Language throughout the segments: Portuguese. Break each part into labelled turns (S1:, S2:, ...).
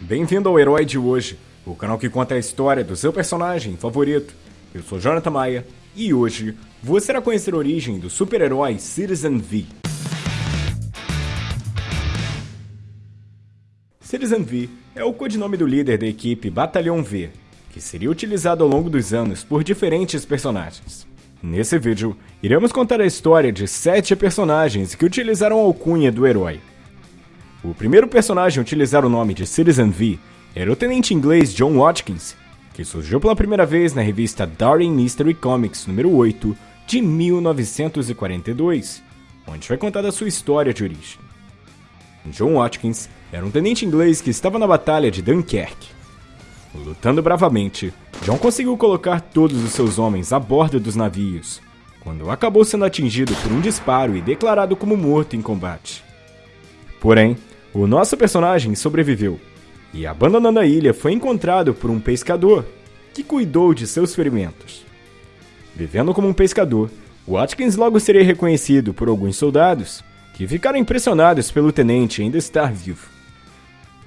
S1: Bem-vindo ao Herói de Hoje, o canal que conta a história do seu personagem favorito. Eu sou Jonathan Maia e hoje você irá conhecer a origem do super-herói Citizen V. Citizen V é o codinome do líder da equipe Batalhão V, que seria utilizado ao longo dos anos por diferentes personagens. Nesse vídeo, iremos contar a história de sete personagens que utilizaram a alcunha do herói. O primeiro personagem a utilizar o nome de Citizen V era o tenente inglês John Watkins, que surgiu pela primeira vez na revista Darwin Mystery Comics número 8 de 1942, onde foi contada sua história de origem. John Watkins era um tenente inglês que estava na batalha de Dunkerque. Lutando bravamente, John conseguiu colocar todos os seus homens a bordo dos navios, quando acabou sendo atingido por um disparo e declarado como morto em combate. Porém, o nosso personagem sobreviveu e, abandonando a ilha, foi encontrado por um pescador que cuidou de seus ferimentos. Vivendo como um pescador, Watkins logo seria reconhecido por alguns soldados que ficaram impressionados pelo tenente ainda estar vivo.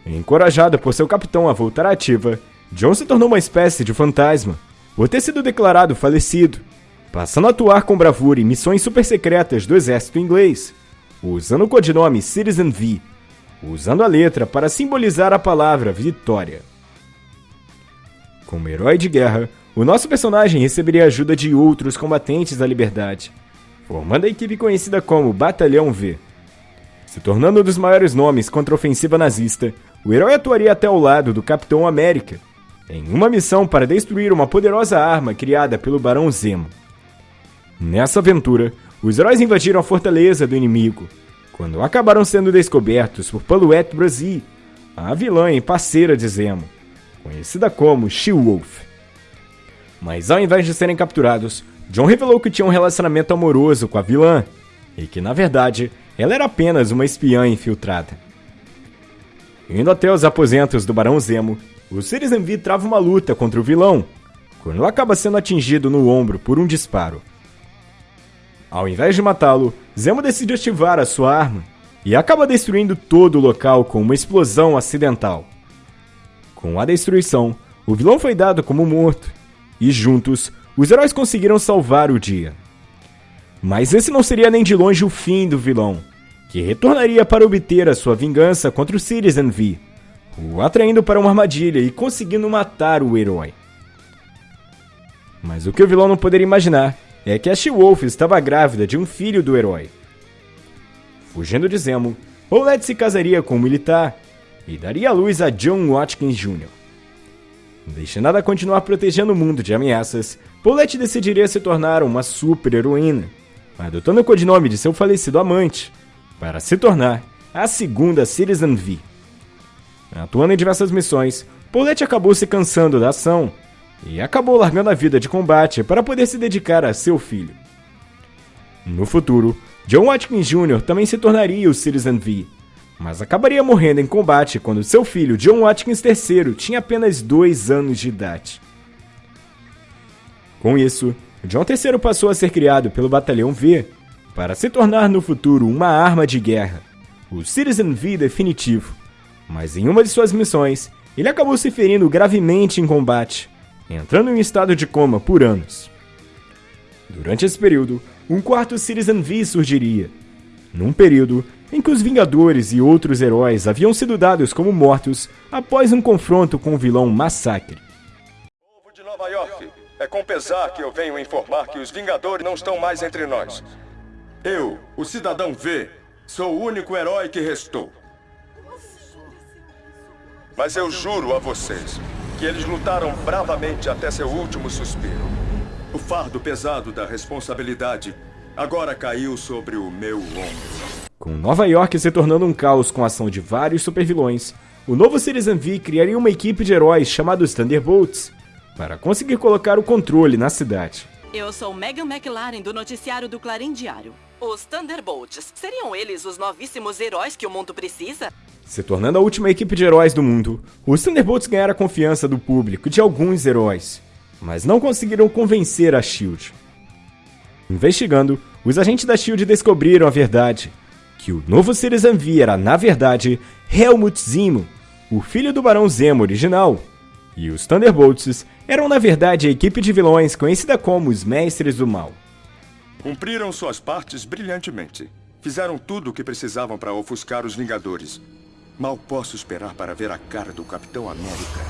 S1: Encorajado por seu capitão a voltar à ativa, John se tornou uma espécie de fantasma, por ter sido declarado falecido, passando a atuar com bravura em missões super secretas do exército inglês, usando o codinome Citizen V usando a letra para simbolizar a palavra vitória. Como herói de guerra, o nosso personagem receberia a ajuda de outros combatentes da liberdade, formando a equipe conhecida como Batalhão V. Se tornando um dos maiores nomes contra a ofensiva nazista, o herói atuaria até ao lado do Capitão América, em uma missão para destruir uma poderosa arma criada pelo Barão Zemo. Nessa aventura, os heróis invadiram a fortaleza do inimigo, quando acabaram sendo descobertos por Paluette Brasil, a vilã e parceira de Zemo, conhecida como She-Wolf. Mas ao invés de serem capturados, John revelou que tinha um relacionamento amoroso com a vilã e que, na verdade, ela era apenas uma espiã infiltrada. Indo até os aposentos do Barão Zemo, o Citizen V trava uma luta contra o vilão, quando acaba sendo atingido no ombro por um disparo. Ao invés de matá-lo, Zemo decide ativar a sua arma e acaba destruindo todo o local com uma explosão acidental. Com a destruição, o vilão foi dado como morto e juntos os heróis conseguiram salvar o dia. Mas esse não seria nem de longe o fim do vilão, que retornaria para obter a sua vingança contra o Citizen V, o atraindo para uma armadilha e conseguindo matar o herói. Mas o que o vilão não poderia imaginar é que a She-Wolf estava grávida de um filho do herói. Fugindo de Zemo, Paulette se casaria com um militar e daria luz a John Watkins Jr. Destinada a continuar protegendo o mundo de ameaças, Paulette decidiria se tornar uma super-heroína, adotando o codinome de seu falecido amante, para se tornar a segunda Citizen V. Atuando em diversas missões, Paulette acabou se cansando da ação e acabou largando a vida de combate para poder se dedicar a seu filho. No futuro, John Watkins Jr. também se tornaria o Citizen V, mas acabaria morrendo em combate quando seu filho John Watkins III tinha apenas dois anos de idade. Com isso, John III passou a ser criado pelo Batalhão V para se tornar no futuro uma arma de guerra, o Citizen V definitivo. Mas em uma de suas missões, ele acabou se ferindo gravemente em combate, entrando em estado de coma por anos. Durante esse período, um quarto Citizen V surgiria, num período em que os Vingadores e outros heróis haviam sido dados como mortos após um confronto com o vilão Massacre.
S2: Povo de Nova York, é com pesar que eu venho informar que os Vingadores não estão mais entre nós. Eu, o Cidadão V, sou o único herói que restou. Mas eu juro a vocês que eles lutaram bravamente até seu último suspiro. O fardo pesado da responsabilidade agora caiu sobre o meu ombro.
S1: Com Nova York se tornando um caos com a ação de vários supervilões, o novo Citizen V criaria uma equipe de heróis chamados Thunderbolts para conseguir colocar o controle na cidade.
S3: Eu sou Megan McLaren do noticiário do Clarim Diário. Os Thunderbolts, seriam eles os novíssimos heróis que o mundo precisa?
S1: Se tornando a última equipe de heróis do mundo, os Thunderbolts ganharam a confiança do público de alguns heróis, mas não conseguiram convencer a SHIELD. Investigando, os agentes da SHIELD descobriram a verdade, que o novo Citizen V era, na verdade, Helmut Zemo, o filho do Barão Zemo original. E os Thunderbolts eram na verdade a equipe de vilões conhecida como os Mestres do Mal.
S2: Cumpriram suas partes brilhantemente. Fizeram tudo o que precisavam para ofuscar os Vingadores. Mal posso esperar para ver a cara do Capitão América.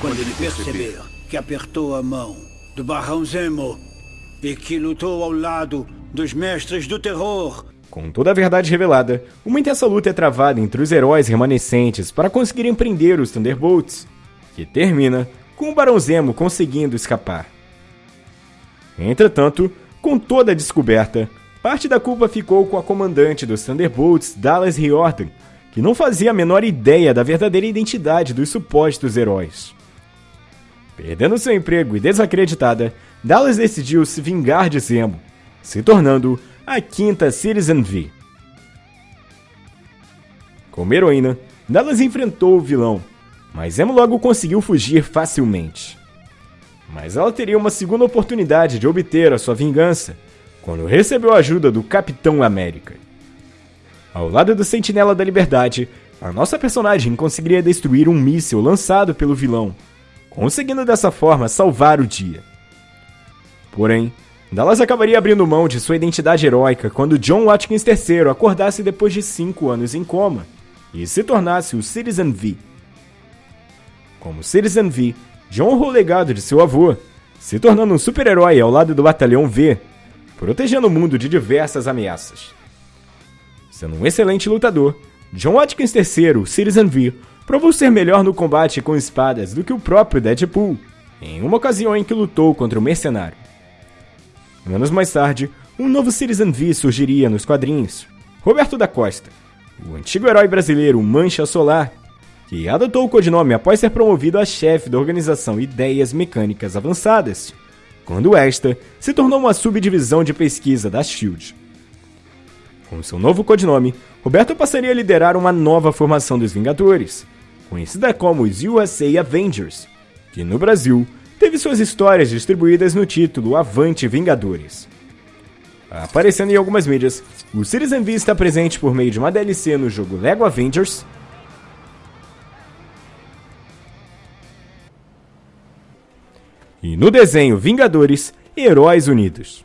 S4: Quando ele perceber que apertou a mão do Barão Zemo e que lutou ao lado dos Mestres do Terror.
S1: Com toda a verdade revelada, uma intensa luta é travada entre os heróis remanescentes para conseguirem prender os Thunderbolts, que termina com o Barão Zemo conseguindo escapar. Entretanto, com toda a descoberta, parte da culpa ficou com a comandante dos Thunderbolts, Dallas Riordan, que não fazia a menor ideia da verdadeira identidade dos supostos heróis. Perdendo seu emprego e desacreditada, Dallas decidiu se vingar de Zemo, se tornando a quinta Citizen V. Como heroína, Dallas enfrentou o vilão, mas Zemo logo conseguiu fugir facilmente. Mas ela teria uma segunda oportunidade de obter a sua vingança quando recebeu a ajuda do Capitão América. Ao lado do Sentinela da Liberdade, a nossa personagem conseguiria destruir um míssil lançado pelo vilão, conseguindo dessa forma salvar o dia. Porém, Dallas acabaria abrindo mão de sua identidade heróica quando John Watkins III acordasse depois de cinco anos em coma e se tornasse o Citizen V. Como Citizen V, John honrou o legado de seu avô, se tornando um super-herói ao lado do Batalhão V, protegendo o mundo de diversas ameaças. Sendo um excelente lutador, John Watkins III, Citizen V, provou ser melhor no combate com espadas do que o próprio Deadpool, em uma ocasião em que lutou contra o mercenário. Anos mais tarde, um novo Citizen V surgiria nos quadrinhos, Roberto da Costa, o antigo herói brasileiro Mancha Solar, que adotou o codinome após ser promovido a chefe da organização Ideias Mecânicas Avançadas, quando esta se tornou uma subdivisão de pesquisa da SHIELD. Com seu novo codinome, Roberto passaria a liderar uma nova formação dos Vingadores, conhecida como os USA Avengers, que no Brasil teve suas histórias distribuídas no título Avante Vingadores. Aparecendo em algumas mídias, o Citizen V está presente por meio de uma DLC no jogo Lego Avengers E no desenho Vingadores, Heróis Unidos.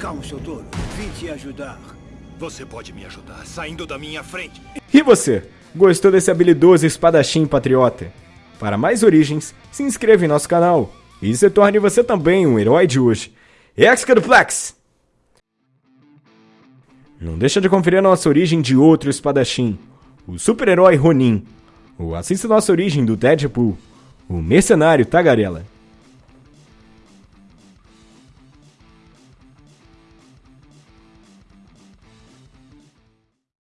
S4: Calmo, seu. Vim te ajudar.
S5: Você pode me ajudar saindo da minha frente.
S1: E você? Gostou desse habilidoso espadachim patriota? Para mais origens, se inscreva em nosso canal e se torne você também um herói de hoje. Excaduplex! Não deixa de conferir a nossa origem de outro espadachim, o super-herói Ronin, ou assista nossa origem do Deadpool, o mercenário Tagarela.